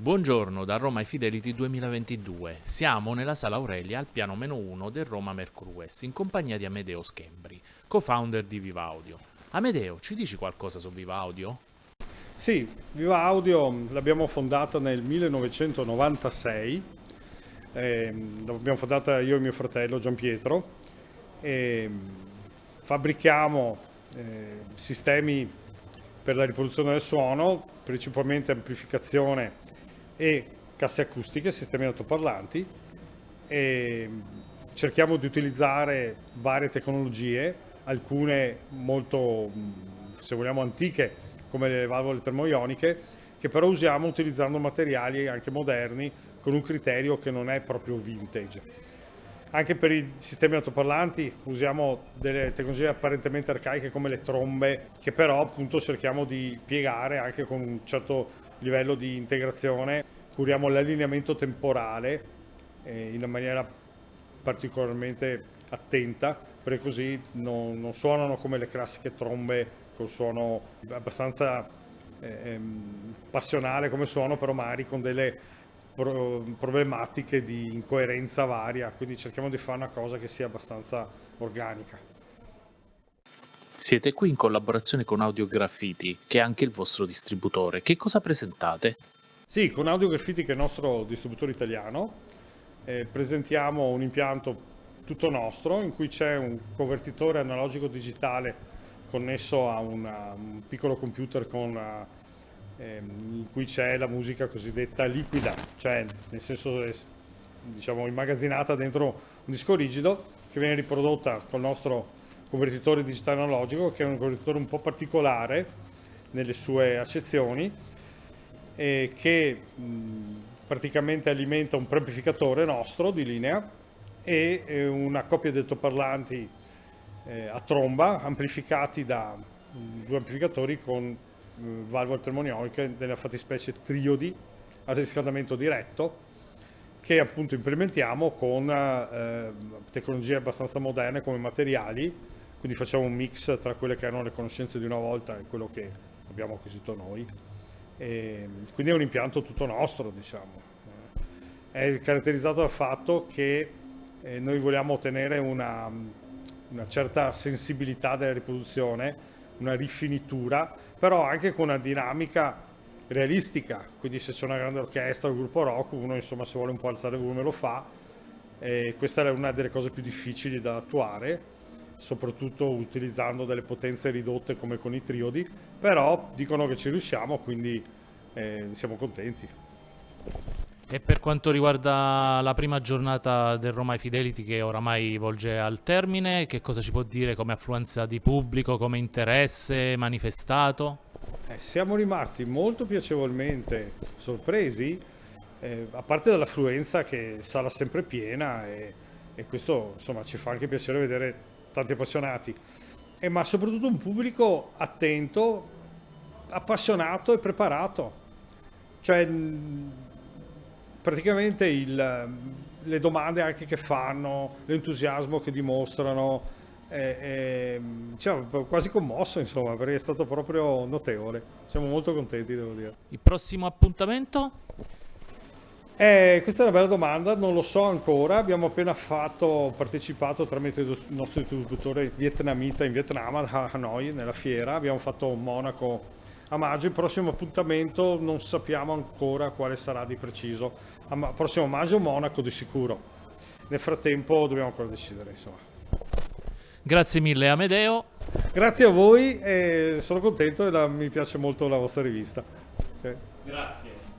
Buongiorno da Roma ai Fidelity 2022. Siamo nella sala Aurelia al piano meno 1 del Roma Mercury in compagnia di Amedeo Schembri, co-founder di Viva Audio. Amedeo, ci dici qualcosa su Viva Audio? Sì, Viva Audio l'abbiamo fondata nel 1996, eh, l'abbiamo fondata io e mio fratello Gian Pietro e fabbrichiamo eh, sistemi per la riproduzione del suono, principalmente amplificazione e casse acustiche, sistemi altoparlanti e cerchiamo di utilizzare varie tecnologie, alcune molto, se vogliamo, antiche come le valvole termoioniche, che però usiamo utilizzando materiali anche moderni con un criterio che non è proprio vintage. Anche per i sistemi altoparlanti usiamo delle tecnologie apparentemente arcaiche come le trombe, che però appunto cerchiamo di piegare anche con un certo livello di integrazione, curiamo l'allineamento temporale eh, in maniera particolarmente attenta, perché così non, non, suonano come le classiche trombe con suono abbastanza eh, ehm, passionale come suono, però magari con delle pro problematiche di incoerenza varia, quindi cerchiamo di fare una cosa che sia abbastanza organica. Siete qui in collaborazione con Audio Graffiti, che è anche il vostro distributore. Che cosa presentate? Sì, con Audio Graffiti, che è il nostro distributore italiano, eh, presentiamo un impianto tutto nostro in cui c'è un convertitore analogico digitale connesso a una, un piccolo computer con, eh, in cui c'è la musica cosiddetta liquida, cioè nel senso diciamo immagazzinata dentro un disco rigido che viene riprodotta col nostro convertitore digitale analogico che è un convertitore un po' particolare nelle sue accezioni e che praticamente alimenta un preamplificatore nostro di linea e eh, una coppia di altoparlanti eh, a tromba amplificati da due amplificatori con mh, valvole termonioniche nella fattispecie triodi a riscaldamento diretto che appunto implementiamo con eh, tecnologie abbastanza moderne come materiali quindi facciamo un mix tra quelle che erano le conoscenze di una volta e quello che abbiamo acquisito noi. E quindi è un impianto tutto nostro, diciamo. È caratterizzato dal fatto che eh, noi vogliamo ottenere una, una certa sensibilità della riproduzione, una rifinitura, però anche con una dinamica realistica, quindi se c'è una grande orchestra un gruppo rock, uno insomma se vuole un po' alzare il volume lo fa, e questa è una delle cose più difficili da attuare soprattutto utilizzando delle potenze ridotte come con i triodi, però dicono che ci riusciamo, quindi eh, siamo contenti. E per quanto riguarda la prima giornata del Roma Fidelity che oramai volge al termine, che cosa ci può dire come affluenza di pubblico, come interesse manifestato? Eh, siamo rimasti molto piacevolmente sorpresi, eh, a parte dall'affluenza che sarà sempre piena e, e questo insomma, ci fa anche piacere vedere tanti appassionati, eh, ma soprattutto un pubblico attento, appassionato e preparato. Cioè, praticamente il, le domande anche che fanno, l'entusiasmo che dimostrano, eh, eh, cioè, quasi commosso insomma, perché è stato proprio notevole. Siamo molto contenti, devo dire. Il prossimo appuntamento? Eh, questa è una bella domanda, non lo so ancora, abbiamo appena fatto, partecipato tramite il nostro distributore vietnamita in Vietnam, a Hanoi, nella fiera, abbiamo fatto Monaco a maggio, il prossimo appuntamento non sappiamo ancora quale sarà di preciso, a prossimo maggio Monaco di sicuro, nel frattempo dobbiamo ancora decidere insomma. Grazie mille Amedeo. Grazie a voi e sono contento e la, mi piace molto la vostra rivista. Sì. Grazie.